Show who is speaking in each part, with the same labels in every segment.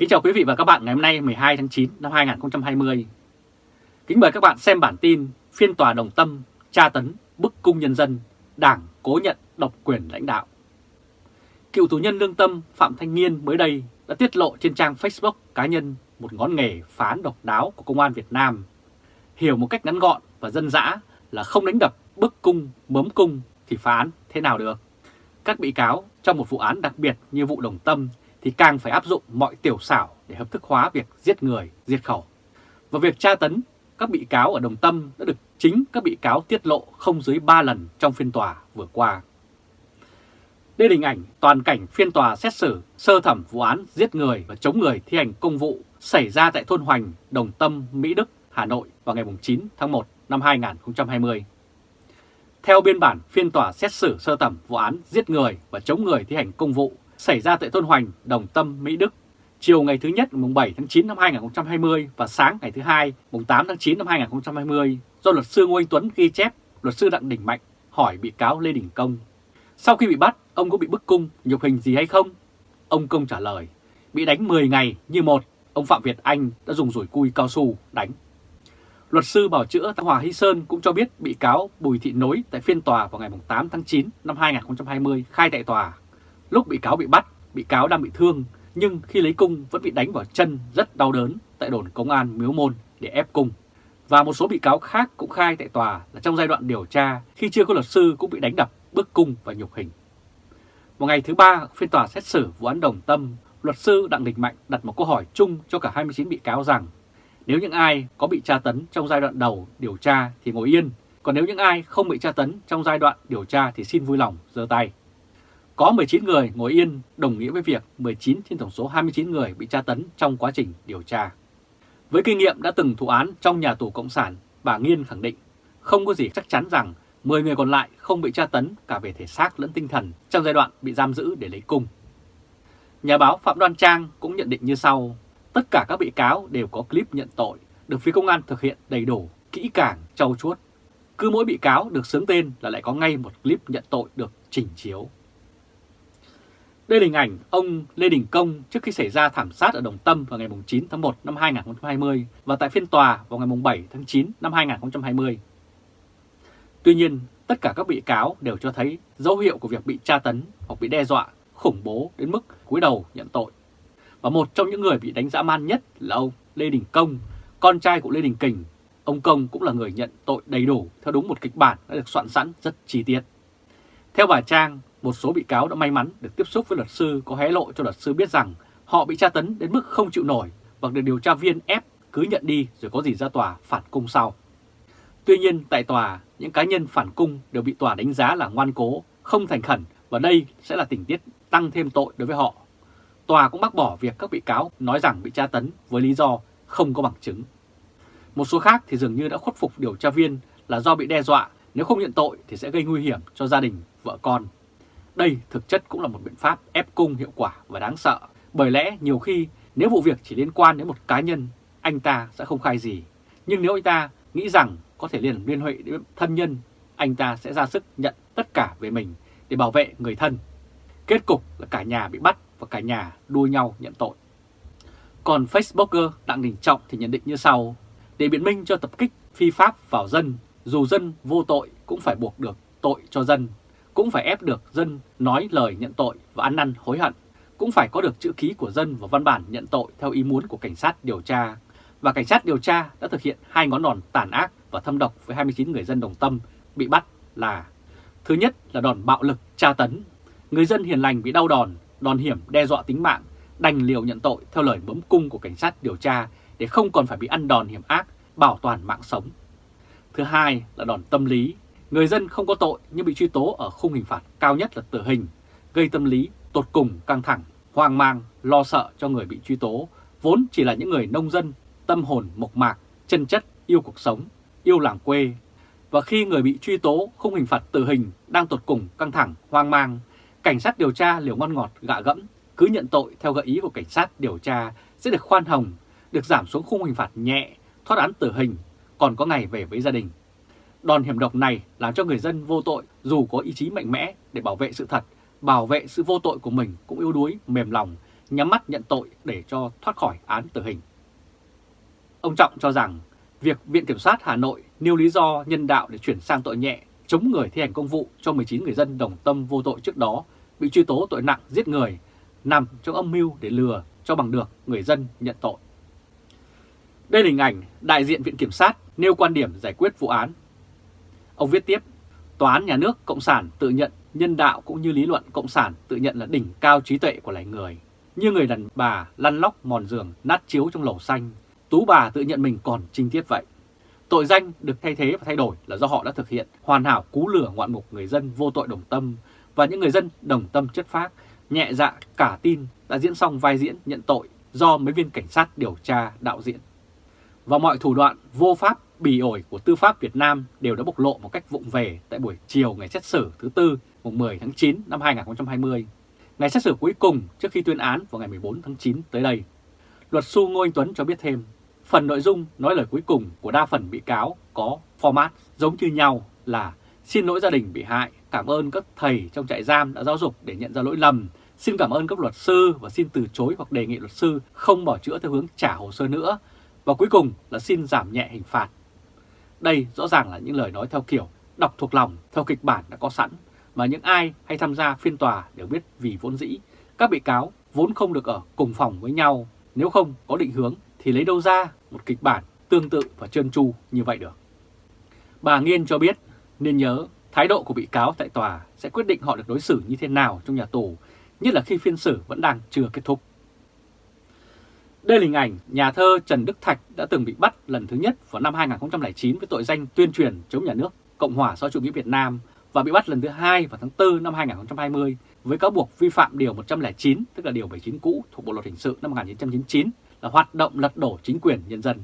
Speaker 1: Kính chào quý vị và các bạn ngày hôm nay 12 tháng 9 năm 2020. Kính mời các bạn xem bản tin phiên tòa đồng tâm, tra tấn, bức cung nhân dân, đảng cố nhận độc quyền lãnh đạo. Cựu tù nhân lương tâm Phạm Thanh Nghiên mới đây đã tiết lộ trên trang Facebook cá nhân một ngón nghề phán độc đáo của Công an Việt Nam. Hiểu một cách ngắn gọn và dân dã là không đánh đập, bức cung, mớm cung thì phán thế nào được. Các bị cáo trong một vụ án đặc biệt như vụ đồng tâm thì càng phải áp dụng mọi tiểu xảo để hợp thức hóa việc giết người, diệt khẩu. Và việc tra tấn các bị cáo ở Đồng Tâm đã được chính các bị cáo tiết lộ không dưới 3 lần trong phiên tòa vừa qua. Đây là hình ảnh toàn cảnh phiên tòa xét xử sơ thẩm vụ án giết người và chống người thi hành công vụ xảy ra tại thôn Hoành, Đồng Tâm, Mỹ Đức, Hà Nội vào ngày 9 tháng 1 năm 2020. Theo biên bản phiên tòa xét xử sơ thẩm vụ án giết người và chống người thi hành công vụ xảy ra tại thôn Hoành, Đồng Tâm, Mỹ Đức, chiều ngày thứ nhất mùng 7 tháng 9 năm 2020 và sáng ngày thứ hai mùng 8 tháng 9 năm 2020 do luật sư Ngô Anh Tuấn ghi chép, luật sư Đặng Đình Mạnh hỏi bị cáo Lê Đình Công. Sau khi bị bắt, ông có bị bức cung, nhục hình gì hay không? Ông Công trả lời, bị đánh 10 ngày như một, ông Phạm Việt Anh đã dùng rủi cui cao su đánh. Luật sư bảo chữa Tăng Hòa Hy Sơn cũng cho biết bị cáo Bùi Thị Nối tại phiên tòa vào ngày 8 tháng 9 năm 2020 khai tại tòa Lúc bị cáo bị bắt, bị cáo đang bị thương, nhưng khi lấy cung vẫn bị đánh vào chân rất đau đớn tại đồn công an Miếu Môn để ép cung. Và một số bị cáo khác cũng khai tại tòa là trong giai đoạn điều tra, khi chưa có luật sư cũng bị đánh đập, bức cung và nhục hình. Một ngày thứ ba, phiên tòa xét xử vụ án đồng tâm, luật sư Đặng Đình Mạnh đặt một câu hỏi chung cho cả 29 bị cáo rằng nếu những ai có bị tra tấn trong giai đoạn đầu điều tra thì ngồi yên, còn nếu những ai không bị tra tấn trong giai đoạn điều tra thì xin vui lòng giơ tay. Có 19 người ngồi yên đồng nghĩa với việc 19 trên tổng số 29 người bị tra tấn trong quá trình điều tra. Với kinh nghiệm đã từng thụ án trong nhà tù Cộng sản, bà Nghiên khẳng định không có gì chắc chắn rằng 10 người còn lại không bị tra tấn cả về thể xác lẫn tinh thần trong giai đoạn bị giam giữ để lấy cung. Nhà báo Phạm Đoan Trang cũng nhận định như sau, tất cả các bị cáo đều có clip nhận tội, được phía công an thực hiện đầy đủ, kỹ càng, trau chuốt. Cứ mỗi bị cáo được xướng tên là lại có ngay một clip nhận tội được trình chiếu. Đây là hình ảnh ông Lê Đình Công trước khi xảy ra thảm sát ở Đồng Tâm vào ngày 9 tháng 1 năm 2020 và tại phiên tòa vào ngày 7 tháng 9 năm 2020. Tuy nhiên, tất cả các bị cáo đều cho thấy dấu hiệu của việc bị tra tấn hoặc bị đe dọa, khủng bố đến mức cúi đầu nhận tội. Và một trong những người bị đánh dã man nhất là ông Lê Đình Công, con trai của Lê Đình Kình. Ông Công cũng là người nhận tội đầy đủ theo đúng một kịch bản đã được soạn sẵn rất chi tiết. Theo bà Trang, một số bị cáo đã may mắn được tiếp xúc với luật sư có hé lộ cho luật sư biết rằng họ bị tra tấn đến mức không chịu nổi và được điều tra viên ép cứ nhận đi rồi có gì ra tòa phản cung sau. Tuy nhiên tại tòa, những cá nhân phản cung đều bị tòa đánh giá là ngoan cố, không thành khẩn và đây sẽ là tình tiết tăng thêm tội đối với họ. Tòa cũng bác bỏ việc các bị cáo nói rằng bị tra tấn với lý do không có bằng chứng. Một số khác thì dường như đã khuất phục điều tra viên là do bị đe dọa nếu không nhận tội thì sẽ gây nguy hiểm cho gia đình, vợ con. Đây thực chất cũng là một biện pháp ép cung hiệu quả và đáng sợ, bởi lẽ nhiều khi nếu vụ việc chỉ liên quan đến một cá nhân, anh ta sẽ không khai gì. Nhưng nếu anh ta nghĩ rằng có thể liền liên hệ đến thân nhân, anh ta sẽ ra sức nhận tất cả về mình để bảo vệ người thân. Kết cục là cả nhà bị bắt và cả nhà đua nhau nhận tội. Còn Facebooker Đặng Đình Trọng thì nhận định như sau, để biện minh cho tập kích phi pháp vào dân, dù dân vô tội cũng phải buộc được tội cho dân cũng phải ép được dân nói lời nhận tội và ăn năn hối hận, cũng phải có được chữ ký của dân và văn bản nhận tội theo ý muốn của cảnh sát điều tra. Và cảnh sát điều tra đã thực hiện hai ngón đòn tàn ác và thâm độc với 29 người dân đồng tâm bị bắt là Thứ nhất là đòn bạo lực tra tấn. Người dân hiền lành bị đau đòn, đòn hiểm đe dọa tính mạng, đành liều nhận tội theo lời bấm cung của cảnh sát điều tra để không còn phải bị ăn đòn hiểm ác, bảo toàn mạng sống. Thứ hai là đòn tâm lý, Người dân không có tội nhưng bị truy tố ở khung hình phạt cao nhất là tử hình, gây tâm lý tột cùng căng thẳng, hoang mang, lo sợ cho người bị truy tố, vốn chỉ là những người nông dân, tâm hồn mộc mạc, chân chất, yêu cuộc sống, yêu làng quê. Và khi người bị truy tố khung hình phạt tử hình đang tột cùng căng thẳng, hoang mang, cảnh sát điều tra liều ngon ngọt gạ gẫm, cứ nhận tội theo gợi ý của cảnh sát điều tra sẽ được khoan hồng, được giảm xuống khung hình phạt nhẹ, thoát án tử hình, còn có ngày về với gia đình. Đòn hiểm độc này làm cho người dân vô tội dù có ý chí mạnh mẽ để bảo vệ sự thật, bảo vệ sự vô tội của mình cũng yếu đuối, mềm lòng, nhắm mắt nhận tội để cho thoát khỏi án tử hình. Ông Trọng cho rằng việc Viện Kiểm sát Hà Nội nêu lý do nhân đạo để chuyển sang tội nhẹ chống người thi hành công vụ cho 19 người dân đồng tâm vô tội trước đó bị truy tố tội nặng giết người nằm trong âm mưu để lừa cho bằng được người dân nhận tội. Đây là hình ảnh đại diện Viện Kiểm sát nêu quan điểm giải quyết vụ án. Ông viết tiếp, Tòa án Nhà nước Cộng sản tự nhận nhân đạo cũng như lý luận Cộng sản tự nhận là đỉnh cao trí tuệ của loài người. Như người đàn bà lăn lóc mòn giường nát chiếu trong lầu xanh, tú bà tự nhận mình còn trinh tiết vậy. Tội danh được thay thế và thay đổi là do họ đã thực hiện hoàn hảo cú lửa ngoạn mục người dân vô tội đồng tâm và những người dân đồng tâm chất phác, nhẹ dạ cả tin đã diễn xong vai diễn nhận tội do mấy viên cảnh sát điều tra đạo diễn. Và mọi thủ đoạn vô pháp bỉ ổi của tư pháp Việt Nam đều đã bộc lộ một cách vụng về tại buổi chiều ngày xét xử thứ Tư mùng 10 tháng 9 năm 2020, ngày xét xử cuối cùng trước khi tuyên án vào ngày 14 tháng 9 tới đây. Luật sư Ngô Anh Tuấn cho biết thêm, phần nội dung nói lời cuối cùng của đa phần bị cáo có format giống như nhau là xin lỗi gia đình bị hại, cảm ơn các thầy trong trại giam đã giáo dục để nhận ra lỗi lầm, xin cảm ơn các luật sư và xin từ chối hoặc đề nghị luật sư không bỏ chữa theo hướng trả hồ sơ nữa, và cuối cùng là xin giảm nhẹ hình phạt. Đây rõ ràng là những lời nói theo kiểu đọc thuộc lòng theo kịch bản đã có sẵn mà những ai hay tham gia phiên tòa đều biết vì vốn dĩ các bị cáo vốn không được ở cùng phòng với nhau, nếu không có định hướng thì lấy đâu ra một kịch bản tương tự và trơn tru như vậy được. Bà Nghiên cho biết nên nhớ thái độ của bị cáo tại tòa sẽ quyết định họ được đối xử như thế nào trong nhà tù, nhất là khi phiên xử vẫn đang chưa kết thúc. Đây là hình ảnh nhà thơ Trần Đức Thạch đã từng bị bắt lần thứ nhất vào năm 2009 với tội danh tuyên truyền chống nhà nước Cộng hòa xã chủ nghĩa Việt Nam và bị bắt lần thứ hai vào tháng 4 năm 2020 với cáo buộc vi phạm Điều 109, tức là Điều 79 cũ thuộc Bộ Luật Hình sự năm 1999 là hoạt động lật đổ chính quyền nhân dân.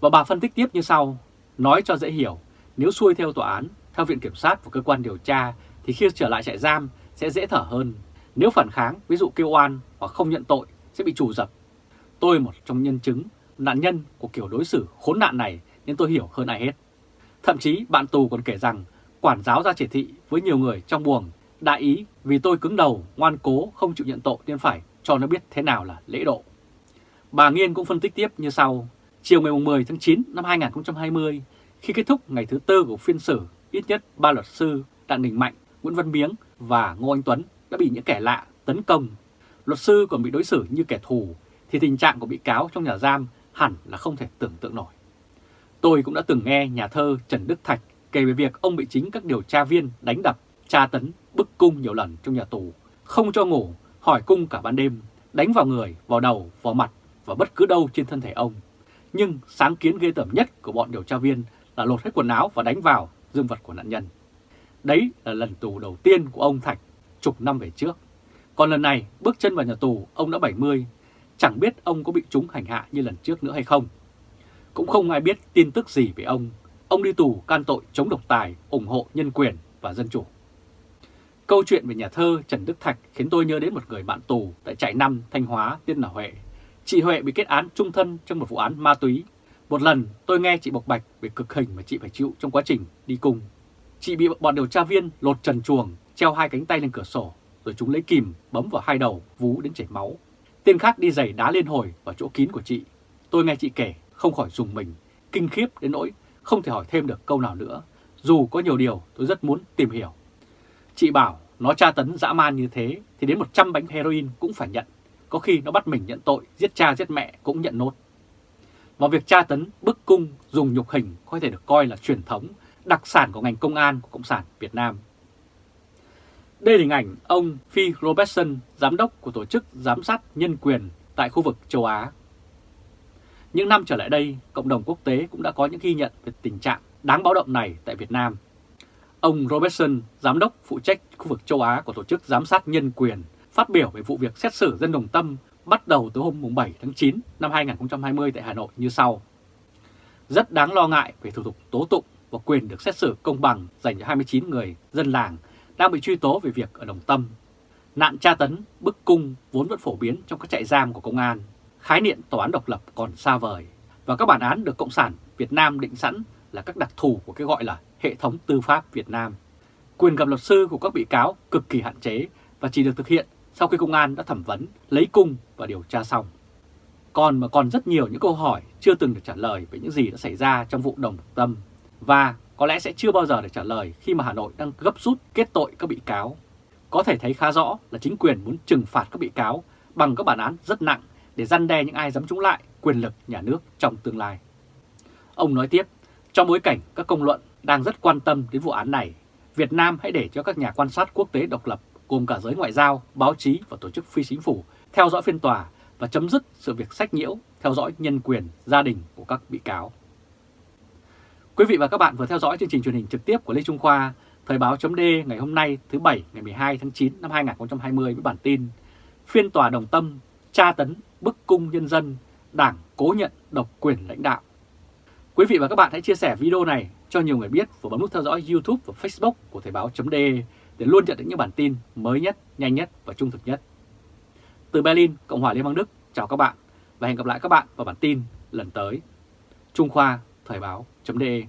Speaker 1: Và bà phân tích tiếp như sau, nói cho dễ hiểu, nếu xuôi theo tòa án, theo Viện Kiểm sát và cơ quan điều tra thì khi trở lại trại giam sẽ dễ thở hơn. Nếu phản kháng, ví dụ kêu oan hoặc không nhận tội sẽ bị trù dập. Tôi một trong nhân chứng, nạn nhân của kiểu đối xử khốn nạn này nên tôi hiểu hơn ai hết. Thậm chí bạn tù còn kể rằng quản giáo ra chỉ thị với nhiều người trong buồng đại ý vì tôi cứng đầu, ngoan cố, không chịu nhận tội nên phải cho nó biết thế nào là lễ độ. Bà Nghiên cũng phân tích tiếp như sau. Chiều ngày 10 tháng 9 năm 2020, khi kết thúc ngày thứ tư của phiên xử, ít nhất ba luật sư Đặng Đình Mạnh, Nguyễn Văn Miếng và Ngô Anh Tuấn đã bị những kẻ lạ tấn công. Luật sư còn bị đối xử như kẻ thù, thì tình trạng của bị cáo trong nhà giam hẳn là không thể tưởng tượng nổi. Tôi cũng đã từng nghe nhà thơ Trần Đức Thạch kể về việc ông bị chính các điều tra viên đánh đập, tra tấn, bức cung nhiều lần trong nhà tù, không cho ngủ, hỏi cung cả ban đêm, đánh vào người, vào đầu, vào mặt và bất cứ đâu trên thân thể ông. Nhưng sáng kiến ghê tởm nhất của bọn điều tra viên là lột hết quần áo và đánh vào dương vật của nạn nhân. Đấy là lần tù đầu tiên của ông Thạch chục năm về trước. Còn lần này bước chân vào nhà tù ông đã 70, chẳng biết ông có bị chúng hành hạ như lần trước nữa hay không. Cũng không ai biết tin tức gì về ông. Ông đi tù can tội chống độc tài, ủng hộ nhân quyền và dân chủ. Câu chuyện về nhà thơ Trần Đức Thạch khiến tôi nhớ đến một người bạn tù tại trại năm Thanh Hóa tên là Huệ. Chị Huệ bị kết án trung thân trong một vụ án ma túy. Một lần tôi nghe chị bộc bạch về cực hình mà chị phải chịu trong quá trình đi cùng. Chị bị bọn điều tra viên lột trần chuồng, treo hai cánh tay lên cửa sổ, rồi chúng lấy kìm bấm vào hai đầu, vú đến chảy máu. Tên khác đi giày đá lên hồi vào chỗ kín của chị. Tôi nghe chị kể, không khỏi dùng mình, kinh khiếp đến nỗi không thể hỏi thêm được câu nào nữa. Dù có nhiều điều tôi rất muốn tìm hiểu. Chị bảo nó tra tấn dã man như thế thì đến 100 bánh heroin cũng phải nhận. Có khi nó bắt mình nhận tội, giết cha giết mẹ cũng nhận nốt. Và việc tra tấn, bức cung, dùng nhục hình có thể được coi là truyền thống, đặc sản của ngành công an của Cộng sản Việt Nam. Đây là hình ảnh ông Phi Robertson, giám đốc của Tổ chức Giám sát Nhân quyền tại khu vực châu Á. Những năm trở lại đây, cộng đồng quốc tế cũng đã có những ghi nhận về tình trạng đáng báo động này tại Việt Nam. Ông Robertson, giám đốc phụ trách khu vực châu Á của Tổ chức Giám sát Nhân quyền, phát biểu về vụ việc xét xử dân đồng tâm bắt đầu từ hôm 7 tháng 9 năm 2020 tại Hà Nội như sau. Rất đáng lo ngại về thủ tục tố tụng và quyền được xét xử công bằng dành cho 29 người dân làng đang bị truy tố về việc ở Đồng Tâm. Nạn tra tấn, bức cung vốn vẫn phổ biến trong các trại giam của công an. Khái niệm tòa án độc lập còn xa vời và các bản án được Cộng sản Việt Nam định sẵn là các đặc thù của cái gọi là hệ thống tư pháp Việt Nam. Quyền gặp luật sư của các bị cáo cực kỳ hạn chế và chỉ được thực hiện sau khi công an đã thẩm vấn, lấy cung và điều tra xong. Còn mà còn rất nhiều những câu hỏi chưa từng được trả lời về những gì đã xảy ra trong vụ đồng tâm và có lẽ sẽ chưa bao giờ được trả lời khi mà Hà Nội đang gấp rút kết tội các bị cáo. Có thể thấy khá rõ là chính quyền muốn trừng phạt các bị cáo bằng các bản án rất nặng để răn đe những ai dám chống lại quyền lực nhà nước trong tương lai. Ông nói tiếp, trong bối cảnh các công luận đang rất quan tâm đến vụ án này, Việt Nam hãy để cho các nhà quan sát quốc tế độc lập gồm cả giới ngoại giao, báo chí và tổ chức phi chính phủ theo dõi phiên tòa và chấm dứt sự việc sách nhiễu theo dõi nhân quyền gia đình của các bị cáo. Quý vị và các bạn vừa theo dõi chương trình truyền hình trực tiếp của Lê Trung Khoa, Thời báo chấm ngày hôm nay thứ Bảy ngày 12 tháng 9 năm 2020 với bản tin Phiên tòa đồng tâm, tra tấn, bức cung nhân dân, đảng cố nhận độc quyền lãnh đạo. Quý vị và các bạn hãy chia sẻ video này cho nhiều người biết và bấm nút theo dõi YouTube và Facebook của Thời báo chấm để luôn nhận được những bản tin mới nhất, nhanh nhất và trung thực nhất. Từ Berlin, Cộng hòa Liên bang Đức, chào các bạn và hẹn gặp lại các bạn vào bản tin lần tới. Trung Khoa, Thời báo .de